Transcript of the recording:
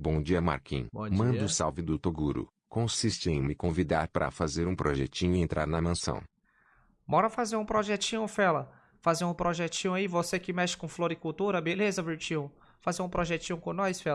Bom dia Marquinhos. Manda o salve do Toguro. Consiste em me convidar para fazer um projetinho e entrar na mansão. Bora fazer um projetinho, fela. Fazer um projetinho aí, você que mexe com floricultura, beleza, Virtil? Fazer um projetinho com nós, fela.